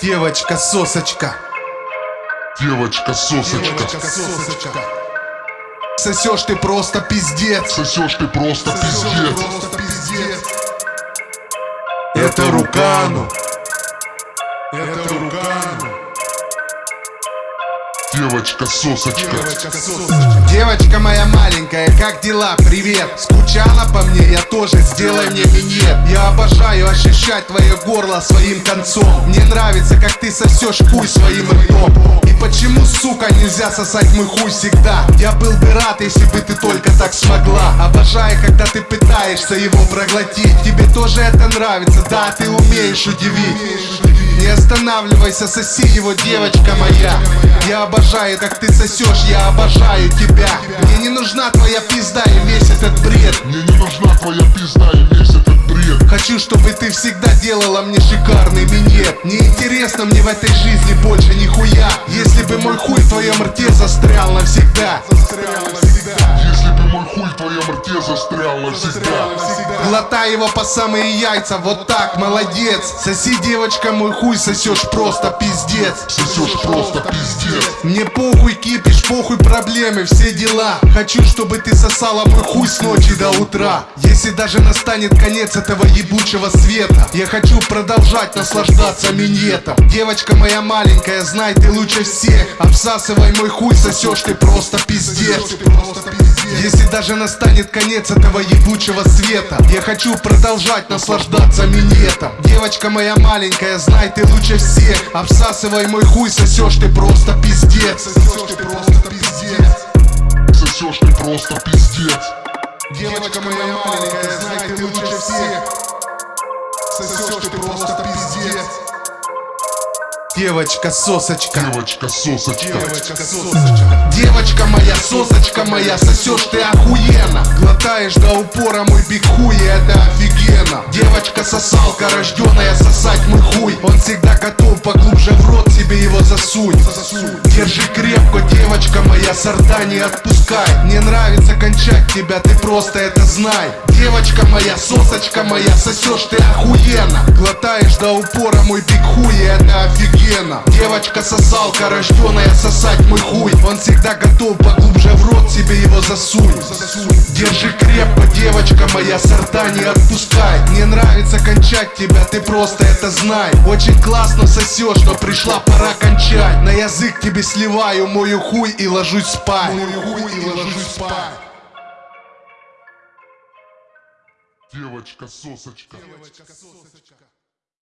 Девочка сосочка. Девочка сосочка. Девочка сосочка. Сосешь ты просто пиздец. Сосешь ты просто пиздец. Просто пиздец. Это Рукану. Это Рукану. Девочка сосочка. Девочка сосочка. Девочка моя маленькая, как дела? Привет. Скучала по мне? Я тоже. Сделай мне минет. Я обожаю ощущать твое горло своим концом. Мне нравится, как ты сосешь хуй своим ртом. И почему, сука, нельзя сосать мой хуй всегда? Я был бы рад, если бы ты только так смогла. Обожаю, когда ты пытаешься его проглотить. Тебе тоже это нравится, да, ты умеешь удивить. Не останавливайся, соси его, девочка моя. Я обожаю, как ты сосешь, я обожаю тебя. Мне не нужна твоя пизда и весь этот бред. Мне не нужна твоя пизда и весь этот бред. Хочу, чтобы ты всегда делала мне шикарный минет Неинтересно мне в этой жизни больше нихуя. Если бы мой хуй в твоем рте застрял навсегда. Если бы мой хуй в твоем рте застрял навсегда. Глотай его по самые яйца, вот так, молодец. Соси, девочка, мой хуй сосешь просто пиздец. Сосешь просто пиздец. Мне похуй кипиш, похуй проблемы, все дела. Хочу, чтобы ты сосала мой хуй с ночи до утра. Если даже настанет конец этого ебучего света Я хочу продолжать наслаждаться минетом Девочка моя маленькая, знай ты лучше всех. Обсасывай мой хуй, сосешь ты просто пиздец если даже настанет конец этого ебучего света Я хочу продолжать наслаждаться минетом. Девочка моя маленькая, знай ты лучше всех. Обсасывай мой хуй, сосешь ты просто пиздец. Сосешь ты просто пиздец. Сосешь ты просто пиздец. Девочка моя маленькая, знай ты лучше всех. Сосешь ты просто пиздец Девочка сосочка. Девочка сосочка. Девочка сосочка. Девочка моя, сосочка моя, сосешь ты охуенно. Глотаешь до упора мой биг хуй, и это офигенно. Девочка сосалка, рожденная сосать мой хуй. Он всегда готов поглубже в рот себе его засунь сорта не отпускай. Мне нравится кончать тебя, ты просто это знай. Девочка моя, сосочка моя, сосешь ты охуенно. Глотаешь до упора мой биг хуй, это офигенно Девочка сосалка, рожденная сосать мой хуй. Он всегда готов поглубже в рот себе его засунь. Держи крепко, девочка моя, сорта не отпускай. Мне нравится кончать тебя, ты просто это знай. Очень классно сосешь, но пришла пора кончать. На язык тебе сливаю мою хуй и ложусь спать. Девочка сосочка. Девочка сосочка